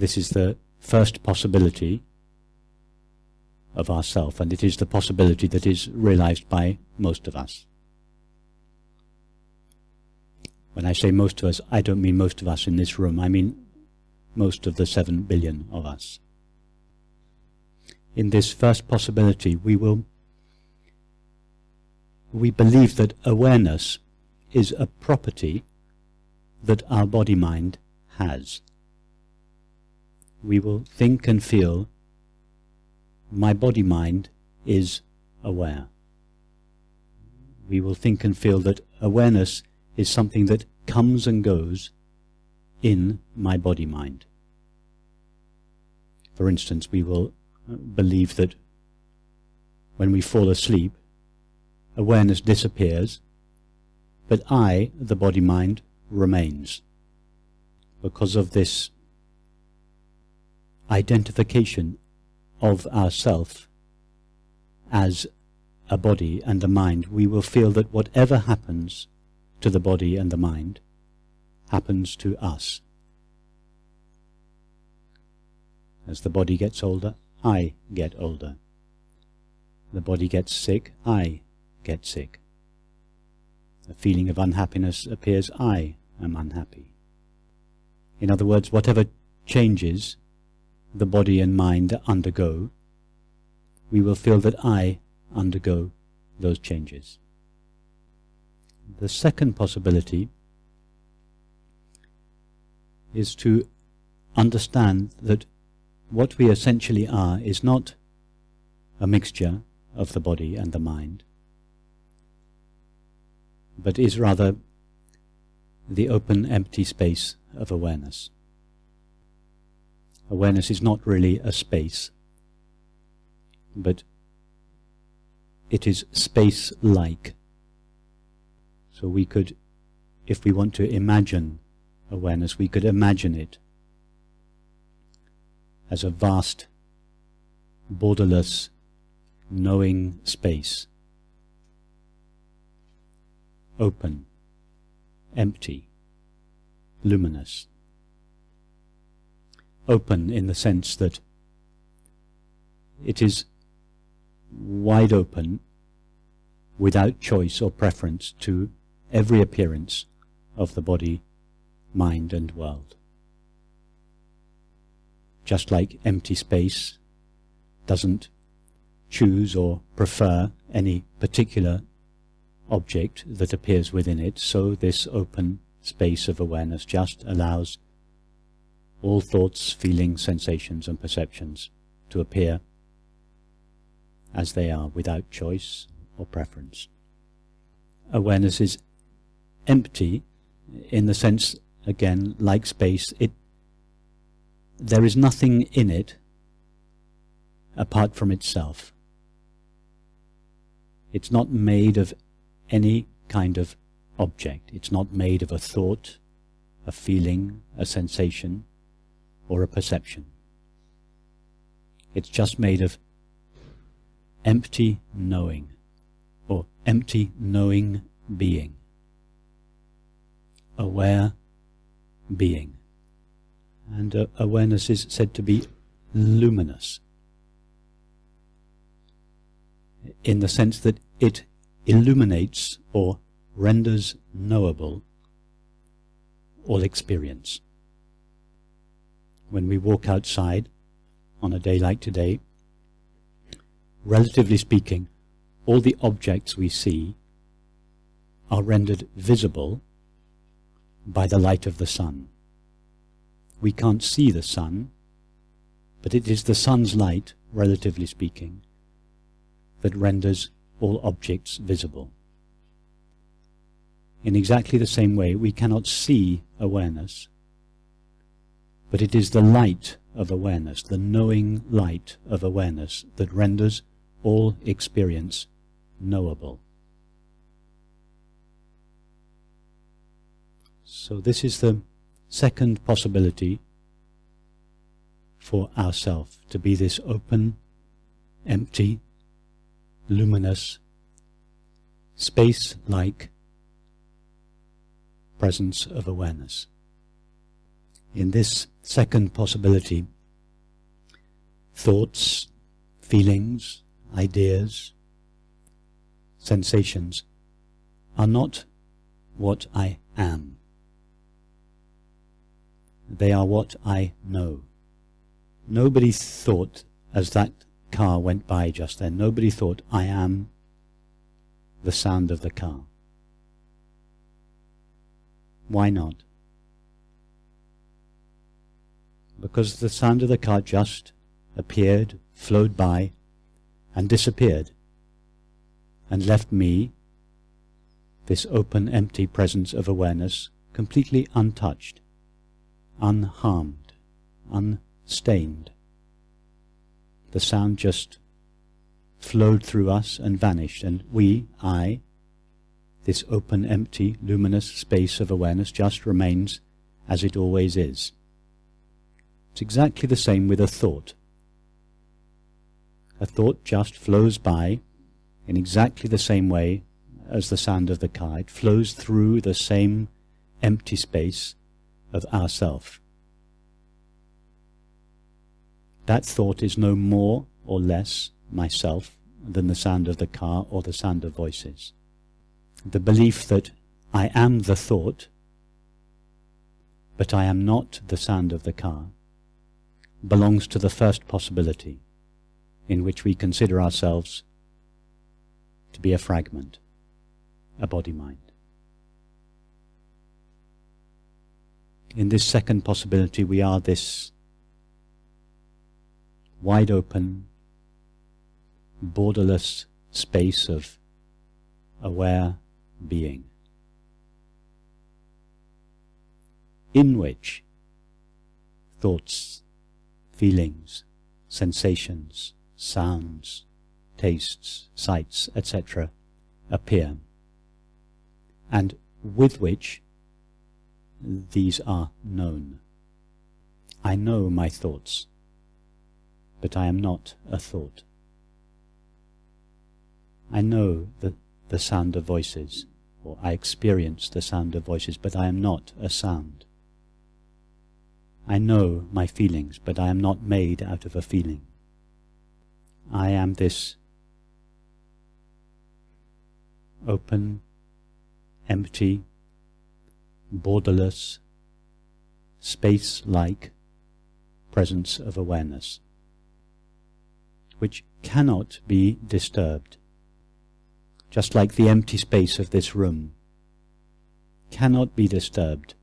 This is the first possibility of ourself, and it is the possibility that is realized by most of us. When I say most of us, I don't mean most of us in this room, I mean most of the seven billion of us. In this first possibility, we will we believe that awareness is a property that our body-mind has. We will think and feel my body-mind is aware. We will think and feel that awareness is something that comes and goes in my body-mind. For instance, we will uh, believe that when we fall asleep, awareness disappears, but I, the body-mind, remains. Because of this identification of ourself as a body and a mind, we will feel that whatever happens to the body and the mind happens to us. As the body gets older, I get older. The body gets sick, I get sick. A feeling of unhappiness appears, I am unhappy. In other words, whatever changes the body and mind undergo, we will feel that I undergo those changes. The second possibility is to understand that what we essentially are is not a mixture of the body and the mind, but is rather the open empty space of awareness. Awareness is not really a space, but it is space-like. So we could, if we want to imagine awareness, we could imagine it as a vast, borderless, knowing space open, empty, luminous. Open in the sense that it is wide open without choice or preference to every appearance of the body, mind and world. Just like empty space doesn't choose or prefer any particular object that appears within it, so this open space of awareness just allows all thoughts, feelings, sensations and perceptions to appear as they are without choice or preference. Awareness is empty in the sense, again, like space, it there is nothing in it apart from itself. It's not made of any kind of object. It's not made of a thought, a feeling, a sensation, or a perception. It's just made of empty knowing, or empty knowing being, aware being. And uh, awareness is said to be luminous, in the sense that it illuminates or renders knowable all experience. When we walk outside on a day like today, relatively speaking, all the objects we see are rendered visible by the light of the sun. We can't see the sun, but it is the sun's light, relatively speaking, that renders all objects visible. In exactly the same way, we cannot see awareness, but it is the light of awareness, the knowing light of awareness, that renders all experience knowable. So this is the second possibility for ourself, to be this open, empty, luminous, space-like presence of awareness. In this second possibility, thoughts, feelings, ideas, sensations are not what I am. They are what I know. Nobody thought, as that car went by just then, nobody thought, I am the sound of the car. Why not? Because the sound of the car just appeared, flowed by, and disappeared, and left me, this open, empty presence of awareness, completely untouched, unharmed, unstained. The sound just flowed through us and vanished, and we, I, this open, empty, luminous space of awareness just remains as it always is. It's exactly the same with a thought. A thought just flows by in exactly the same way as the sound of the car. It flows through the same empty space of ourself. That thought is no more or less myself than the sound of the car or the sound of voices. The belief that I am the thought, but I am not the sound of the car, belongs to the first possibility, in which we consider ourselves to be a fragment, a body-mind. In this second possibility we are this wide open, borderless space of aware being, in which thoughts, feelings, sensations, sounds, tastes, sights, etc. appear, and with which these are known. I know my thoughts, but I am not a thought. I know the, the sound of voices, or I experience the sound of voices, but I am not a sound. I know my feelings, but I am not made out of a feeling. I am this open, empty, borderless, space-like presence of awareness, which cannot be disturbed just like the empty space of this room, cannot be disturbed.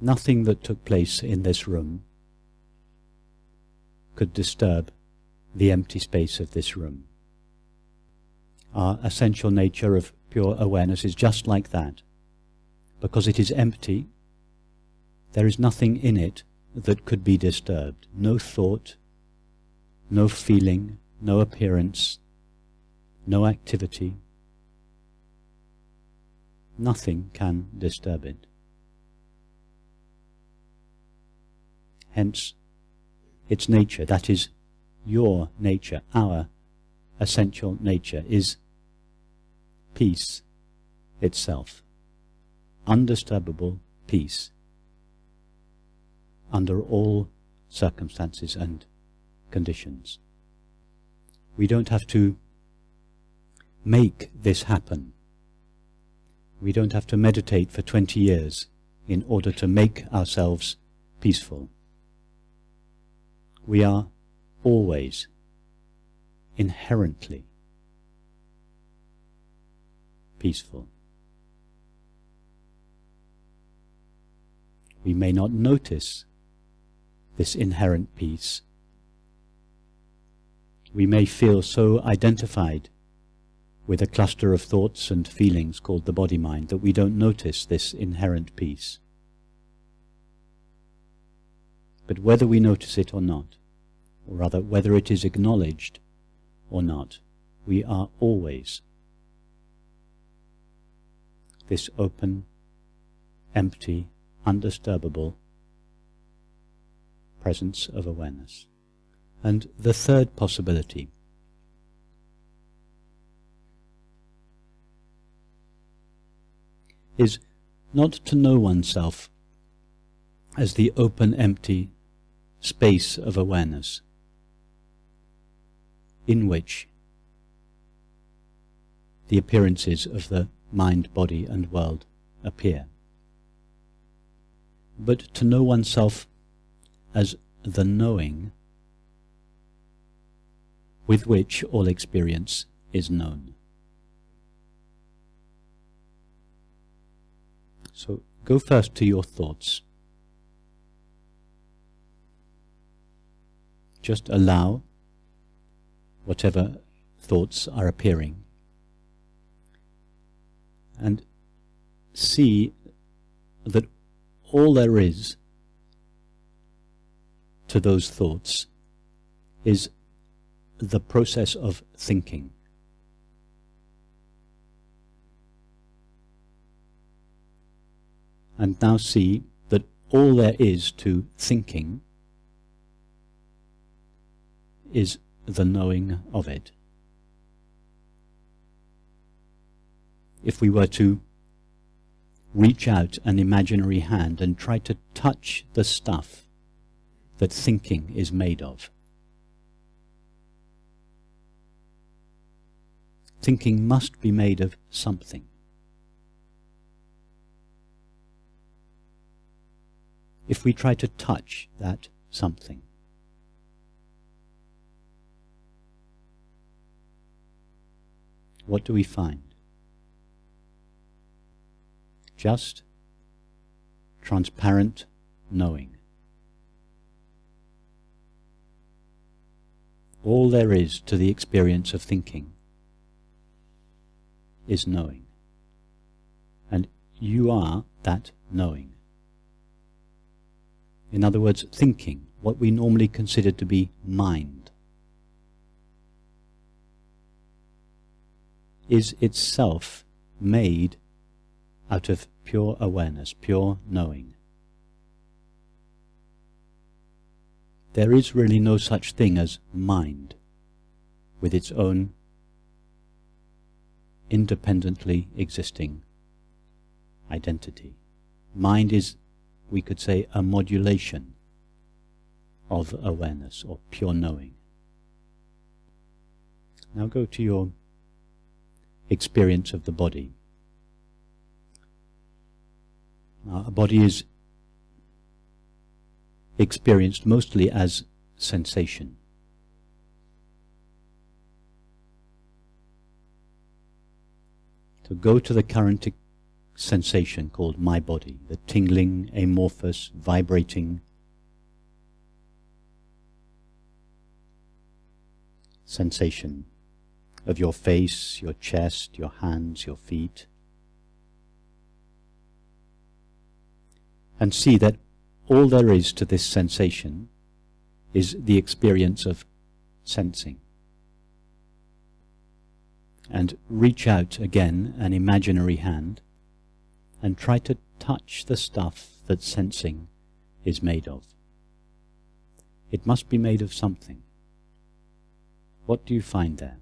Nothing that took place in this room could disturb the empty space of this room. Our essential nature of pure awareness is just like that. Because it is empty, there is nothing in it that could be disturbed. No thought, no feeling, no appearance, no activity. Nothing can disturb it. Hence, its nature, that is, your nature, our essential nature, is peace itself, undisturbable peace under all circumstances and conditions. We don't have to make this happen. We don't have to meditate for 20 years in order to make ourselves peaceful. We are always inherently peaceful. We may not notice this inherent peace we may feel so identified with a cluster of thoughts and feelings called the body-mind that we don't notice this inherent peace. But whether we notice it or not, or rather whether it is acknowledged or not, we are always this open, empty, undisturbable presence of awareness. And the third possibility is not to know oneself as the open, empty space of awareness in which the appearances of the mind, body and world appear. But to know oneself as the knowing with which all experience is known. So go first to your thoughts. Just allow whatever thoughts are appearing and see that all there is to those thoughts is the process of thinking. And now see that all there is to thinking is the knowing of it. If we were to reach out an imaginary hand and try to touch the stuff that thinking is made of. Thinking must be made of something. If we try to touch that something, what do we find? Just transparent knowing. All there is to the experience of thinking is knowing. And you are that knowing. In other words, thinking, what we normally consider to be mind, is itself made out of pure awareness, pure knowing. There is really no such thing as mind with its own independently existing identity. Mind is, we could say, a modulation of awareness or pure knowing. Now go to your experience of the body. Now, a body is experienced mostly as sensation. So go to the current sensation called my body, the tingling, amorphous, vibrating sensation of your face, your chest, your hands, your feet. And see that all there is to this sensation is the experience of sensing. And reach out again an imaginary hand and try to touch the stuff that sensing is made of. It must be made of something. What do you find there?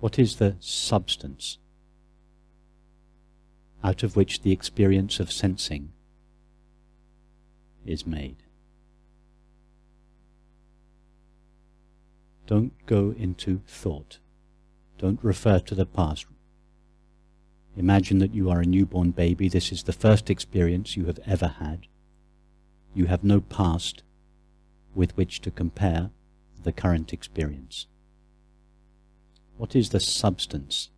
What is the substance out of which the experience of sensing is made. Don't go into thought. Don't refer to the past. Imagine that you are a newborn baby. This is the first experience you have ever had. You have no past with which to compare the current experience. What is the substance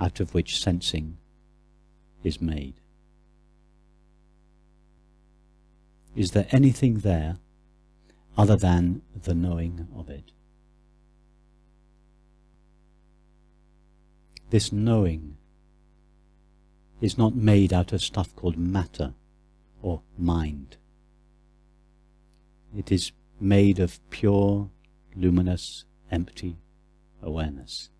out of which sensing is made. Is there anything there other than the knowing of it? This knowing is not made out of stuff called matter or mind. It is made of pure, luminous, empty awareness.